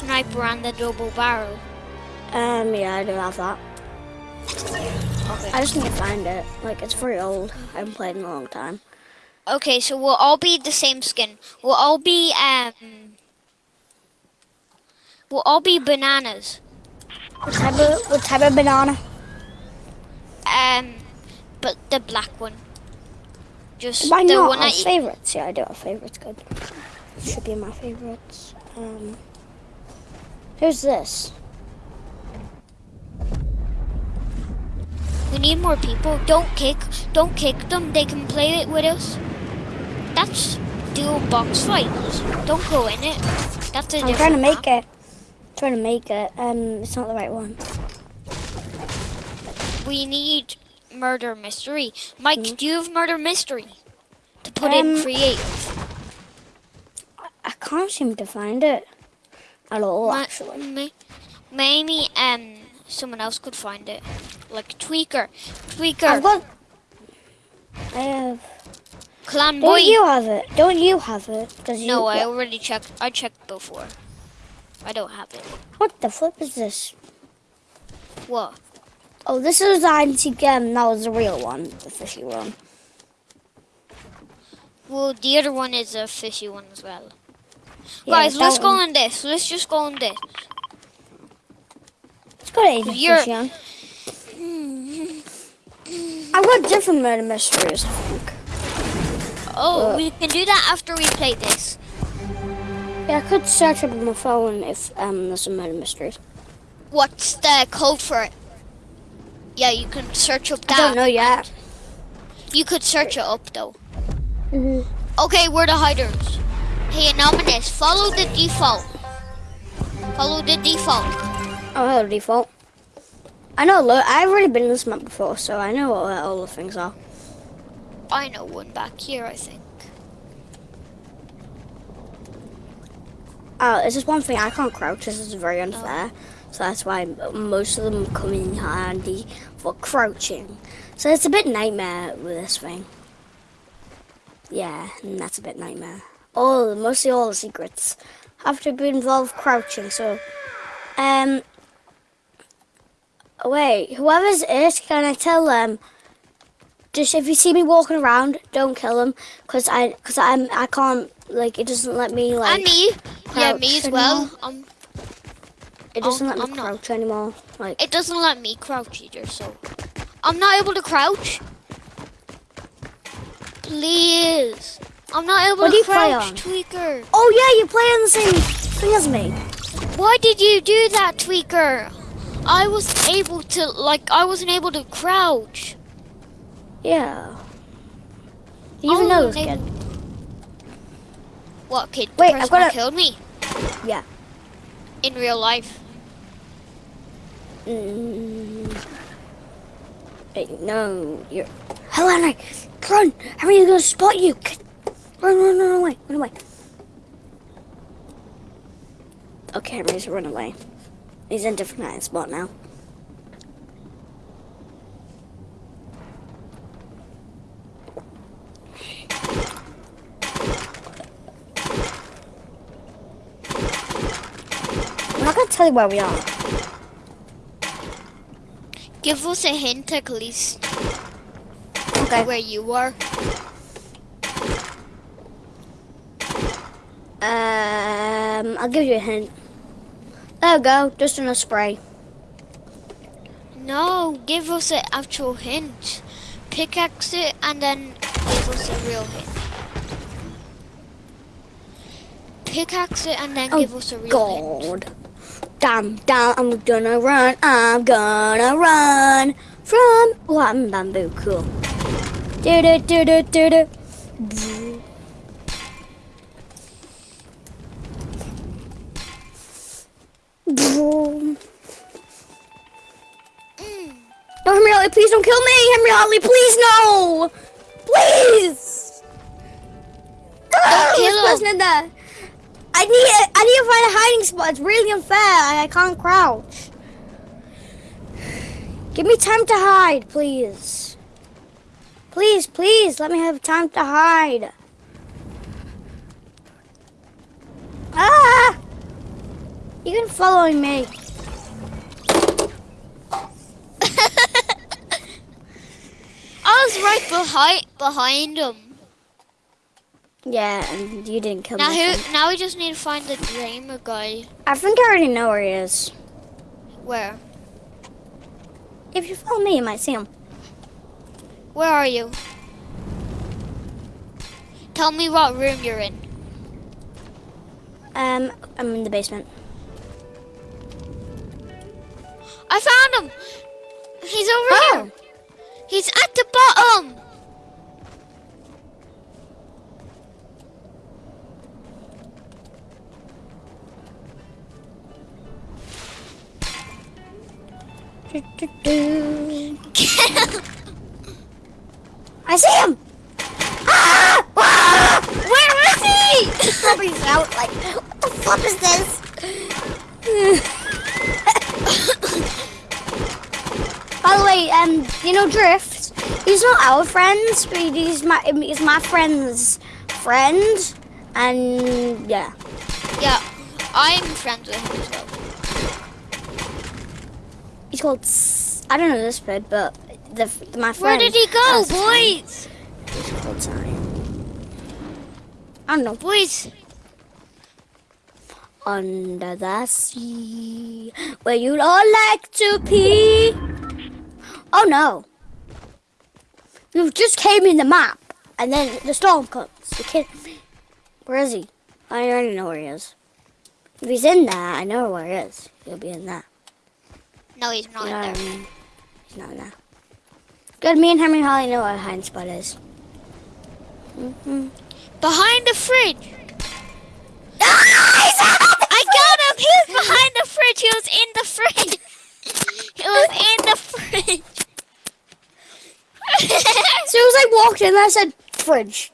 sniper and the double barrel? Um, yeah, I do have that. Okay. I just need to find it. Like, it's very old. I haven't played in a long time. Okay, so we'll all be the same skin. We'll all be um. We'll all be bananas. What type of, what type of banana? Um, but the black one. Just Why the not? one Our that favorites. Yeah, I do have favorites. Good. Should be my favorites. Um, here's this. we need more people. Don't kick. Don't kick them. They can play it with us. That's dual box fight. Don't go in it. That's a I'm trying to make map. it. trying to make it. Um, it's not the right one. We need murder mystery. Mike, Hmm? do you have murder mystery to put Um, in creative? I can't seem to find it at all. Ma- Actually, ma- maybe um someone else could find it, like Tweaker. Tweaker, I've got. I have. Clan Don't you have it? Don't you have it? Cause you, no, I already checked. I checked before. I don't have it. what the flip is this? What? Oh, this is the antique um, That was the real one, the fishy one. Well, the other one is a fishy one as well. Yeah, Guys, let's go on this. Let's just go on this. It's got Agent You're-. I've got different murder mysteries, I think. Oh, Uh. we can do that after we play this. Yeah, I could search up on my phone if um there's some murder mysteries. What's the code for it? Yeah, you can search up I don't know yet. You could search it up though. Mhm. Okay, we're the hiders. Hey, Anonymous, follow the default. Follow the default. Oh, hello, default. I know, look, I've already been in this map before, so I know what all the things are. I know one back here, I think. Oh, it's just one thing, I can't crouch, this is very unfair. Oh. So that's why most of them come in handy for crouching. So it's a bit nightmare with this thing. Yeah, and that's a bit nightmare. All, mostly all the secrets have to be involved crouching, so... Um... Wait, whoever's it, can I tell them? Just if you see me walking around, don't kill them, cause I, cause I'm, I can't, like, it doesn't let me, like, and me. Yeah, me as anymore. well. Um, it doesn't Oh, let me I'm not. crouch anymore. Like, it doesn't let me crouch either, so I'm not able to crouch. Please, I'm not able What to do you play crouch, on? Tweaker. oh yeah, you play on the same thing as me. Why did you do that, Tweaker? I was able to, like, I wasn't able to crouch. Yeah. You even Oh, know this they- kid. What kid? Wait, I've got a- killed me Yeah. in real life. Mm. Wait, no, you're. Hello, Henry. Run! Henry's gonna spot you. Run, run, run away, run away. Okay, Henry's run away. He's in a different hiding spot now. I'm not gonna tell you where we are. Give us a hint at least Okay. where you are. Um, I'll give you a hint. There we go, just in a spray. No, give us an actual hint. Pickaxe it and then give us a real hint. Pickaxe it and then Oh, give us a real hint. God. Damn, damn, I'm gonna run, I'm gonna run from one bamboo, cool. Do do do do do do. Please don't kill me! Henry Hartley, please no! Please! Don't kill him. I need I need to find a hiding spot. It's really unfair. I, I can't crouch. Give me time to hide, please. Please, please, let me have time to hide. Ah! You can follow me. I was right behind behind him. Yeah, and you didn't kill Now me. Now we just need to find the dreamer guy. I think I already know where he is. Where? If you follow me, you might see him. Where are you? Tell me what room you're in. Um, I'm in the basement. I found him. I see him! Ah! Ah! Where is he? Probably out like, what the fuck is this? By the way, um, you know Drift? He's not our friend, but he's my he's my friend's friend, and yeah. yeah, I'm friends with him as well. He's called. S- I don't know this bird, but the, my friend. Where did he go, has his name. boys? Called Zion. I don't know. Boys, Under the sea, where you'd all like to pee. Oh no. You just came in the map, and then the storm comes. You kidding me? Where is he? I already know where he is. If he's in there, I know where he is. He'll be in there. No, he's not You know in what I there. He's not there. Good, me and Henry Holly know where hiding spot is. Mm-hmm. Behind the fridge. I got him. He was behind the fridge. He was in the fridge. He was in the fridge. As soon as I walked in, I said, fridge.